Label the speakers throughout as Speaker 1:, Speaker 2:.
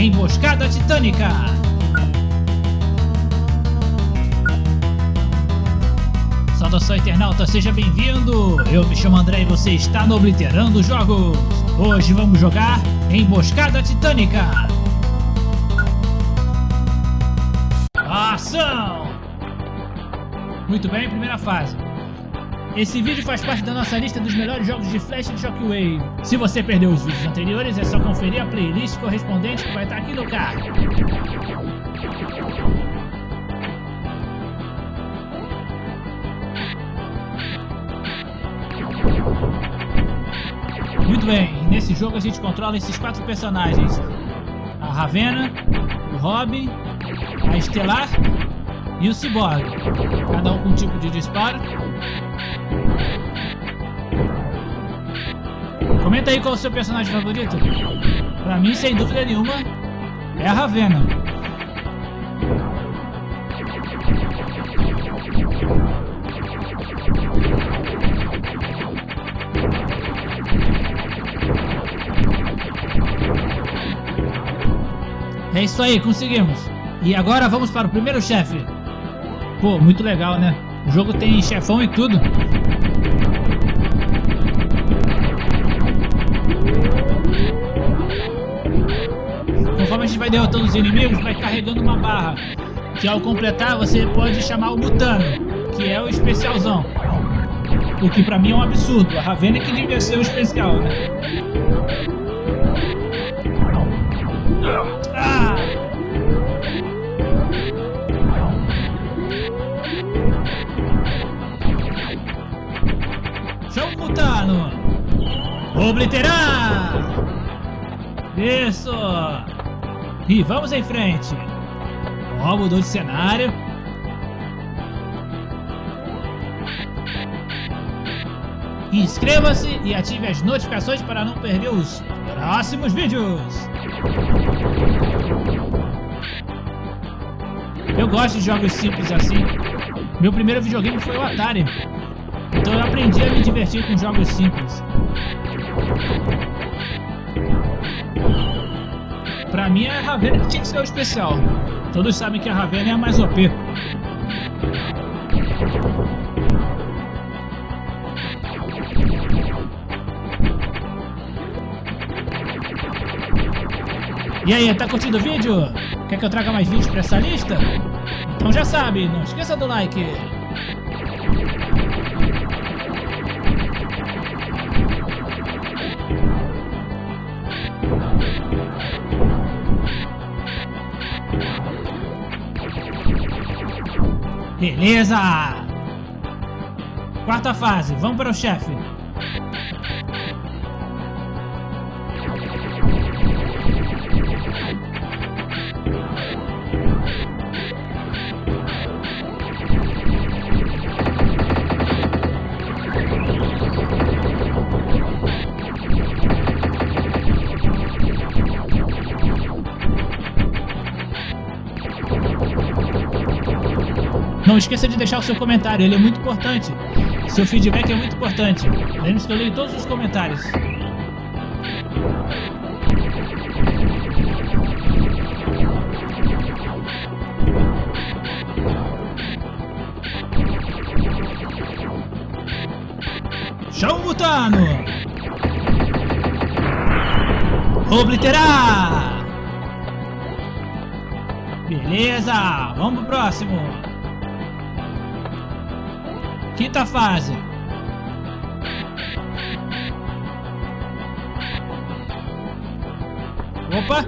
Speaker 1: Emboscada Titânica. Saudação internauta, seja bem-vindo! Eu me chamo André e você está no Obliterando Jogos. Hoje vamos jogar Emboscada Titânica. Ação! Muito bem, primeira fase. Esse vídeo faz parte da nossa lista dos melhores jogos de Flash de Shockwave. Se você perdeu os vídeos anteriores, é só conferir a playlist correspondente que vai estar aqui no card. Muito bem, nesse jogo a gente controla esses quatro personagens. A Ravena, o Robin, a Estelar e o Cyborg. Cada um com um tipo de disparo. Comenta aí qual é o seu personagem favorito. Pra mim, sem dúvida nenhuma, é a Ravena. É isso aí, conseguimos. E agora vamos para o primeiro chefe. Pô, muito legal, né? O jogo tem chefão e tudo. Conforme a gente vai derrotando os inimigos, vai carregando uma barra. Que ao completar você pode chamar o Mutano, que é o especialzão. O que pra mim é um absurdo. A Ravena que devia ser o especial, né? Obliterar! Isso! E vamos em frente! Ó, mudou de cenário. Inscreva-se e ative as notificações para não perder os próximos vídeos! Eu gosto de jogos simples assim. Meu primeiro videogame foi o Atari. Então eu aprendi a me divertir com jogos simples. Pra mim a Ravena tinha que ser o especial. Todos sabem que a Ravena é a mais OP. E aí, tá curtindo o vídeo? Quer que eu traga mais vídeos pra essa lista? Então já sabe, não esqueça do like. Beleza! Quarta fase, vamos para o chefe. Não esqueça de deixar o seu comentário, ele é muito importante. Seu feedback é muito importante. Lembre-se que eu leio todos os comentários. Chão Mutano! Obliterar! Beleza, vamos pro próximo. Quinta fase. Opa!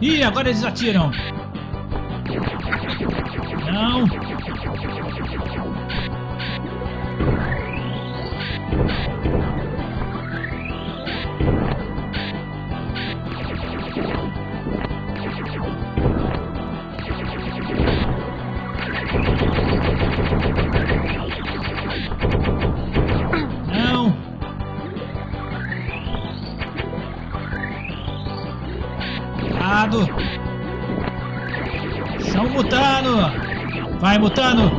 Speaker 1: Ih, agora eles atiram. Não. Mutano!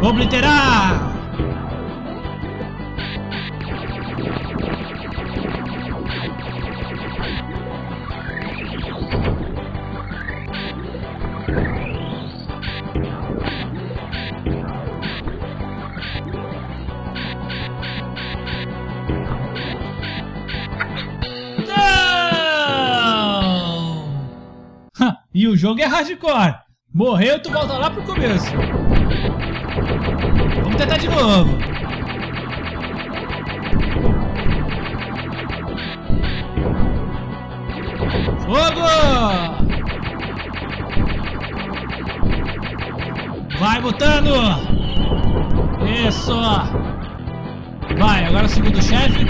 Speaker 1: Obliterar! E o jogo é hardcore. Morreu, tu volta lá pro começo. Vamos tentar de novo. Fogo! Vai, botando! Isso! Vai, agora o segundo chefe.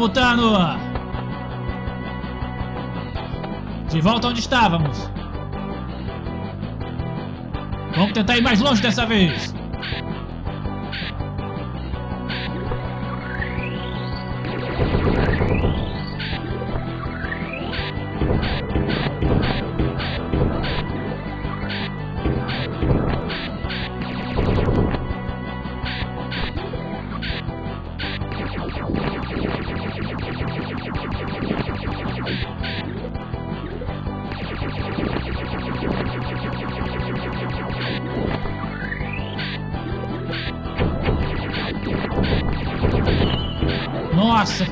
Speaker 1: Mutano! De volta onde estávamos. Vamos tentar ir mais longe dessa vez. Nossa!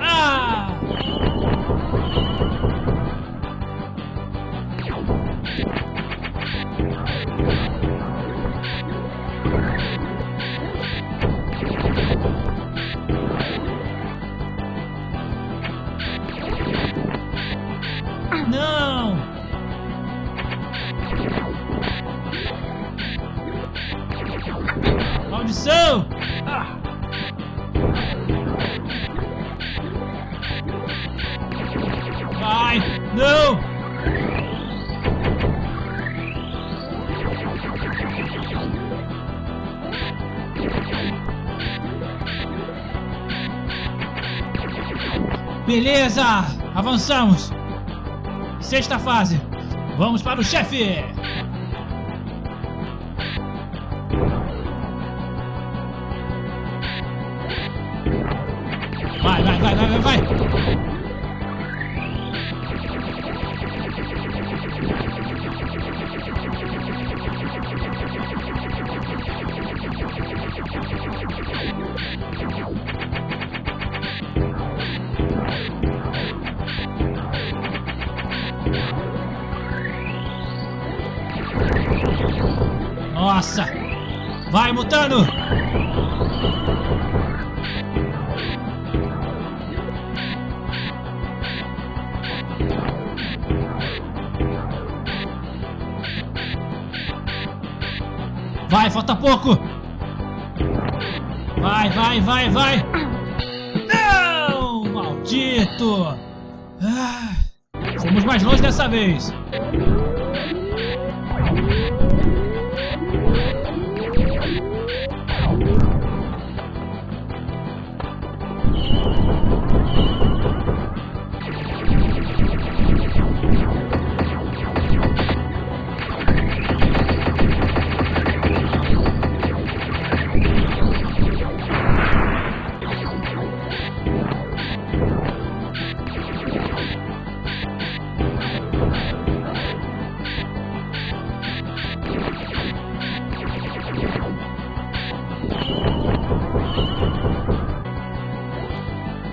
Speaker 1: Ah! Não! Maldição! Vai! Não! Beleza! Avançamos! Sexta fase! Vamos para o chefe! Vai, vai, vai, vai, vai! Nossa! Vai, Mutano! Vai, falta pouco! Vai, vai, vai, vai! Não! Maldito! Ah, fomos mais longe dessa vez!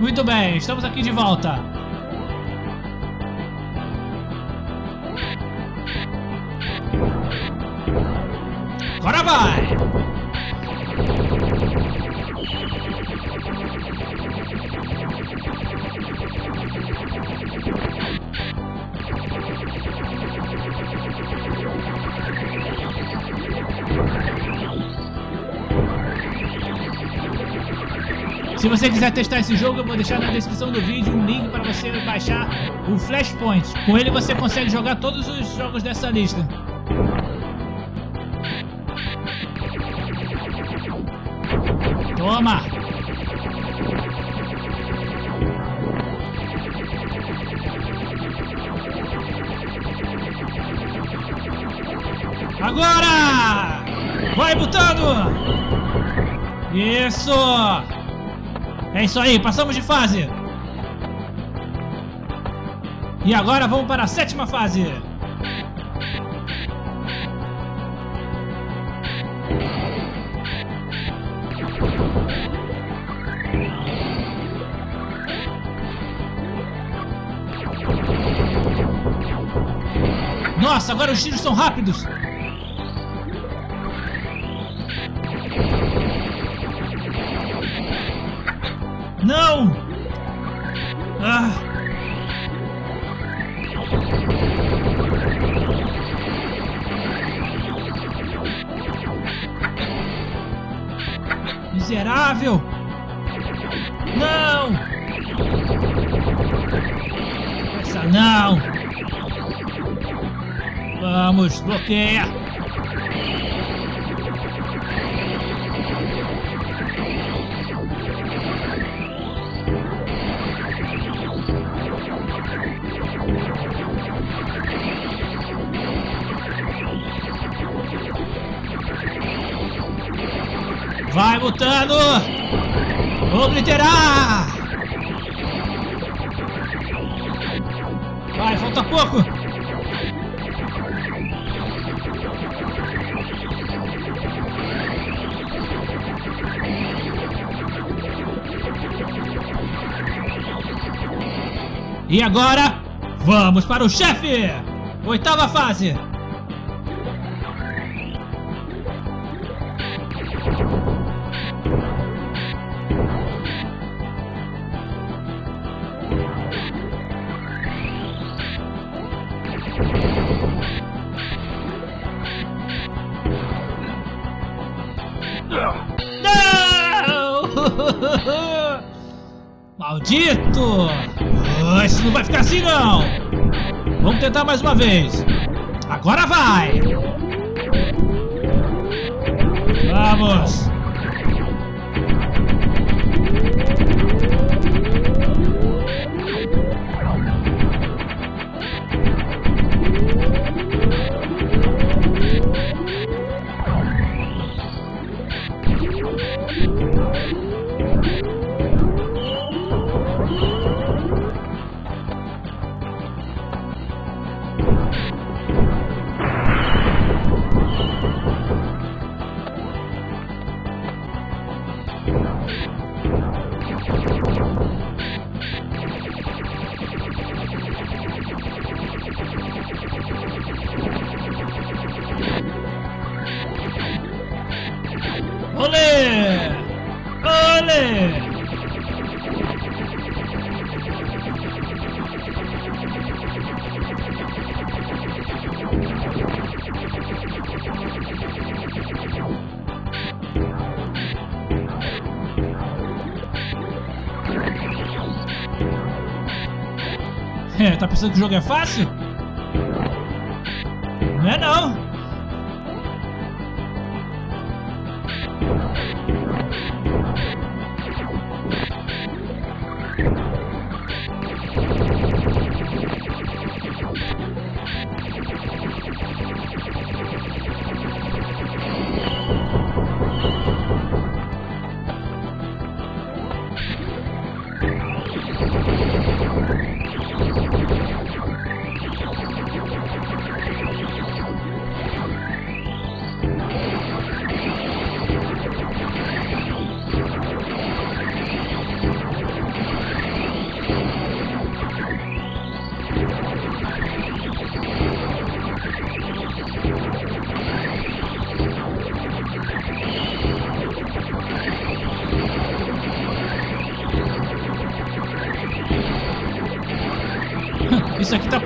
Speaker 1: Muito bem, estamos aqui de volta. Agora vai! Se você quiser testar esse jogo, eu vou deixar na descrição do vídeo um link para você baixar o Flashpoint. Com ele você consegue jogar todos os jogos dessa lista. Toma! Agora! Vai botando! Isso! É isso aí, passamos de fase! E agora vamos para a sétima fase! Nossa, agora os tiros são rápidos! Miserável! Não! Essa não! Vamos, bloqueia! Mutano! Obliterar! Vai, falta pouco! E agora, vamos para o chefe! Oitava fase! Isso não vai ficar assim não! Vamos tentar mais uma vez! Agora vai! Vamos! Tá pensando que o jogo é fácil? Não é não.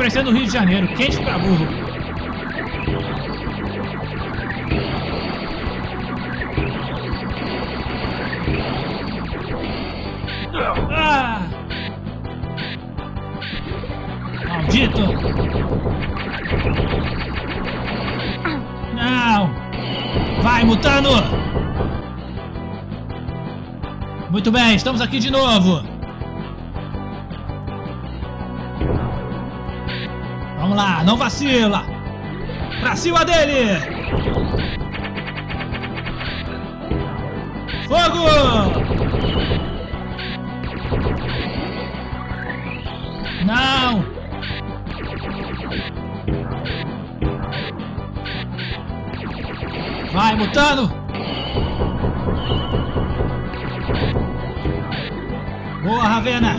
Speaker 1: Parecendo o Rio de Janeiro, quente pra burro. Ah! Maldito! Não! Vai, Mutano! Muito bem, estamos aqui de novo. Vamos lá, não vacila! Pra cima dele! Fogo! Não! Vai, Mutano! Boa, Ravena!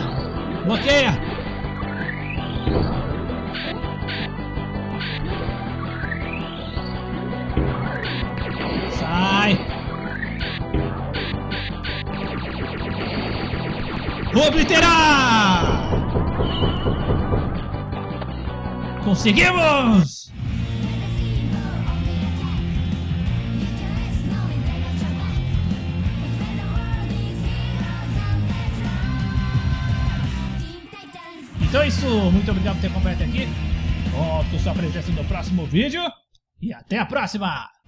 Speaker 1: Bloqueia! Obliterar! ¡Conseguimos! Então é isso, muito obrigado por ter acompanhado aqui. Conto sua presença no próximo vídeo e até a próxima!